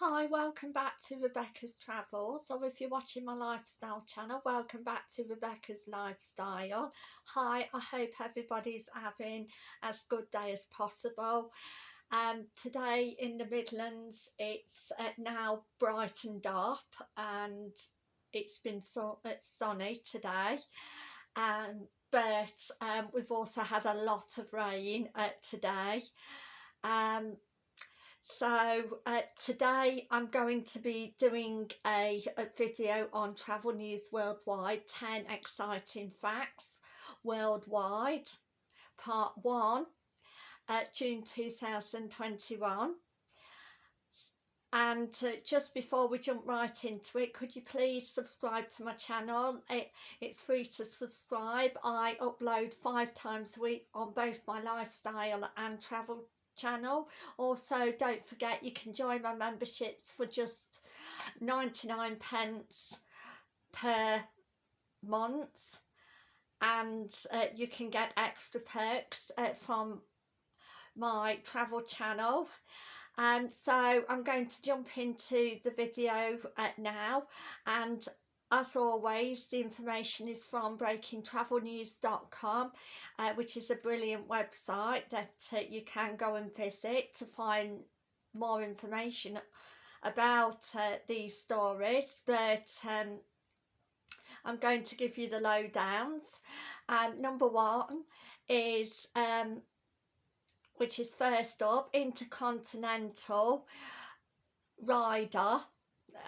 Hi, welcome back to Rebecca's Travels, or if you're watching my lifestyle channel, welcome back to Rebecca's Lifestyle. Hi, I hope everybody's having as good day as possible. Um, today in the Midlands, it's uh, now brightened up and it's been so it's sunny today. Um, but um, we've also had a lot of rain uh, today. Um, so uh, today I'm going to be doing a, a, video on Travel News Worldwide 10 Exciting Facts Worldwide. Part 1 uh, June 2021 and uh, just before we jump right into it could you please subscribe to my channel? It, it's free to subscribe. I upload five times a week on both my lifestyle and travel channel. Also don't forget you can join my memberships for just 99 pence per month. And uh, you can get extra perks uh, from my travel channel. Um, so I'm going to jump into the video uh, now. And as always, the information is from breakingtravelnews.com, uh, which is a brilliant website that uh, you can go and visit to find more information about uh, these stories. But um, I'm going to give you the lowdowns. Um, number one is, um, which is first up, Intercontinental Riyadh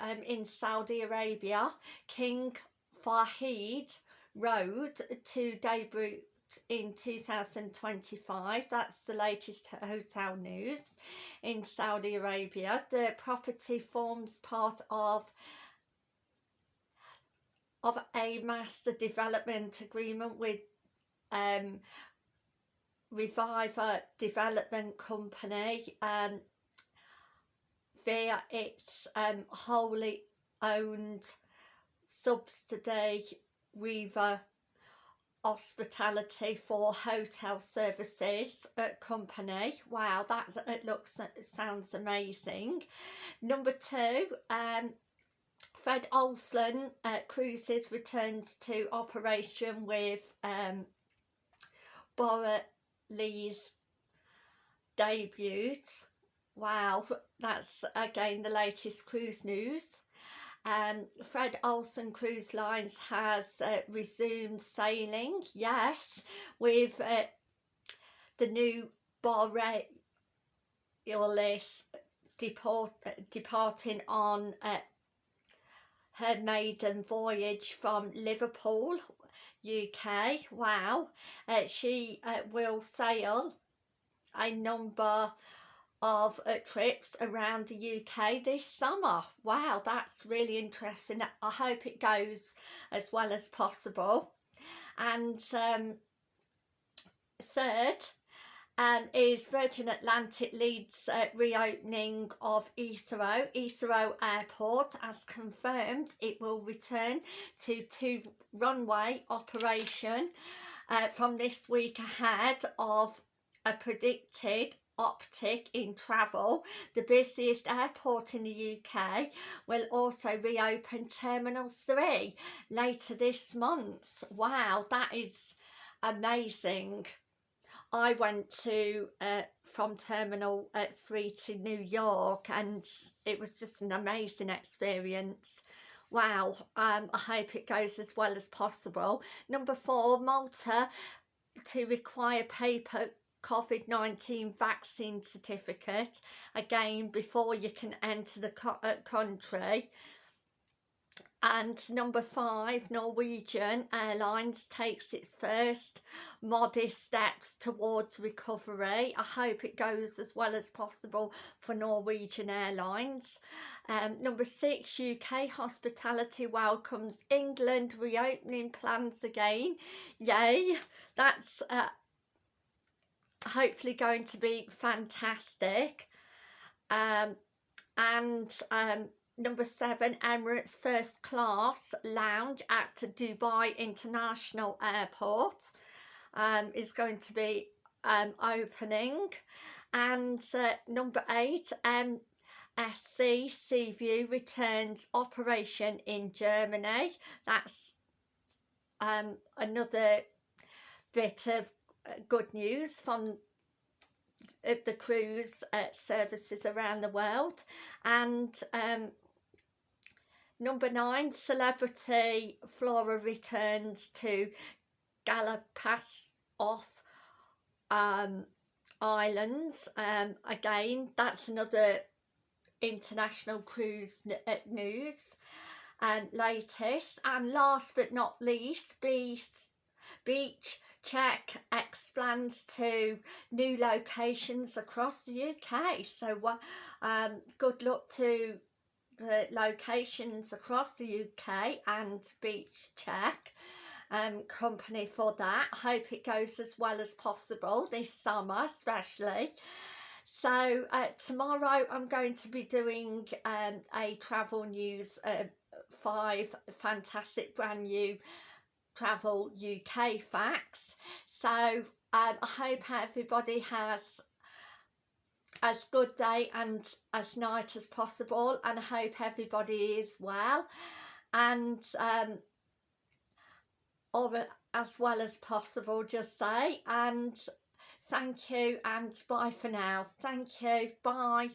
um, in Saudi Arabia, King Fahd Road to debut in 2025 that's the latest hotel news in Saudi Arabia. The property forms part of of a master development agreement with um Reviver Development Company um its um, wholly owned subsidiary Riva Hospitality for Hotel Services uh, company. Wow, that it looks it sounds amazing. Number two, um, Fred Olsen uh, Cruises returns to operation with um, Lee's debut Wow, that's again the latest cruise news. Um, Fred Olsen Cruise Lines has uh, resumed sailing, yes, with uh, the new Borealis deport, uh, departing on uh, her maiden voyage from Liverpool, UK. Wow, uh, she uh, will sail a number of uh, trips around the UK this summer. Wow, that's really interesting. I hope it goes as well as possible. And um, third um, is Virgin Atlantic leads uh, reopening of Heathrow. Heathrow Airport has confirmed it will return to two runway operation uh, from this week ahead of a predicted optic in travel. The busiest airport in the UK will also reopen Terminal 3 later this month. Wow, that is amazing. I went to uh, from Terminal uh, 3 to New York and it was just an amazing experience. Wow, um, I hope it goes as well as possible. Number four, Malta to require paper COVID-19 vaccine certificate again before you can enter the co uh, country. And number five Norwegian Airlines takes its first modest steps towards recovery. I hope it goes as well as possible for Norwegian Airlines. Um, number six UK hospitality welcomes England reopening plans again. Yay! That's uh, hopefully going to be fantastic um, and um, number seven Emirates first class lounge at Dubai International Airport um, is going to be um, opening and uh, number eight um, MSC Seaview returns operation in Germany. That's um, another bit of good news from uh, the cruise uh, services around the world. And um, number nine celebrity Flora returns to Galapagos um, Islands. Um, again that's another international cruise uh, news and latest. And last but not least beach, beach check expands to new locations across the UK so um, good luck to the locations across the UK and beach check um, company for that. Hope it goes as well as possible this summer especially. So uh, tomorrow I'm going to be doing um, a travel news uh, five fantastic brand new travel UK facts. So um, I hope everybody has as good day and as night as possible and I hope everybody is well. And um, or as well as possible just say. And thank you and bye for now. Thank you. Bye